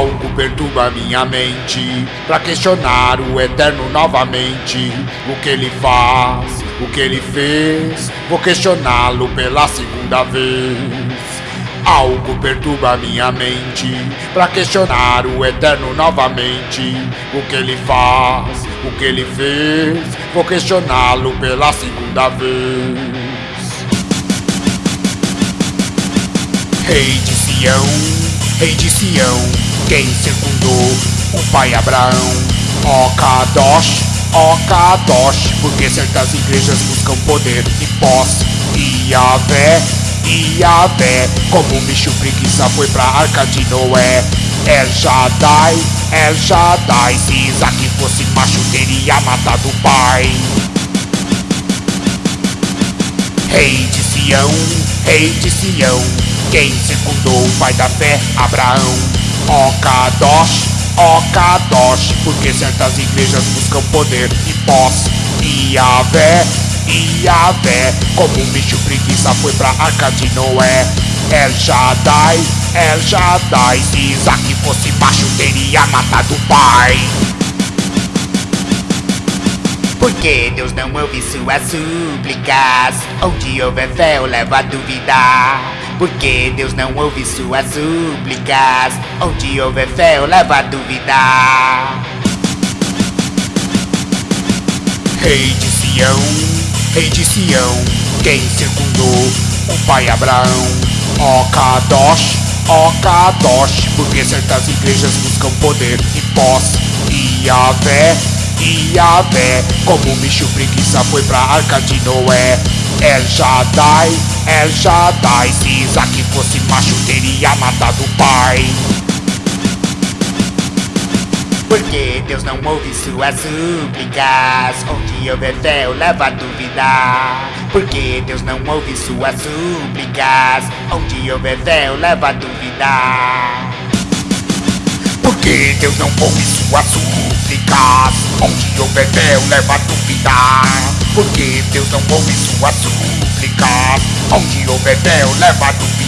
Algo perturba minha mente Pra questionar o eterno novamente. O que ele faz, o que ele fez Vou questioná-lo pela segunda vez. Algo perturba minha mente Pra questionar o eterno novamente. O que ele faz, o que ele fez Vou questioná-lo pela segunda vez. Rei de Sião, rei de Sião quem circundou o pai Abraão. Ó Kadosh, ó Kadosh, porque certas igrejas buscam poder e posse. E Yahvé, como um bicho preguiça foi pra arca de Noé. El Shaddai, El Shaddai, se Isaac fosse macho teria matado o pai. Rei de Sião, rei de Sião, quem secundou o pai da fé, Abraão. Ó Kadosh, ó Kadosh, porque certas igrejas buscam poder e posse. Yahvé, e Yahvé, como um bicho preguiça foi pra arca de Noé. El Shaddai, El Shaddai, se Isaac fosse macho teria matado o pai. Porque Deus não ouve suas súplicas Onde houver fé eu levo a duvidar Porque Deus não ouve suas súplicas. Onde houver fé eu levo a duvidar Rei de Sião, rei de Sião Quem secundou o pai Abraão? Ó Kadosh, ó Kadosh Porque certas igrejas buscam poder e posse E Yahvé e Yahvé Como um bicho preguiça foi pra arca de Noé. El Shaddai, El Shaddai Se Isaac fosse macho teria matado o pai. Porque Deus não ouve suas súplicas? Onde houver fé eu levo a duvidar Porque Deus não ouve suas súplicas? Onde houver fé eu levo a duvidar Porque Deus não ouve suas súplicas? Onde houver fé eu levo a duvidar Porque Deus não ouve suas súplicas Onde houver fé eu levo a duvidar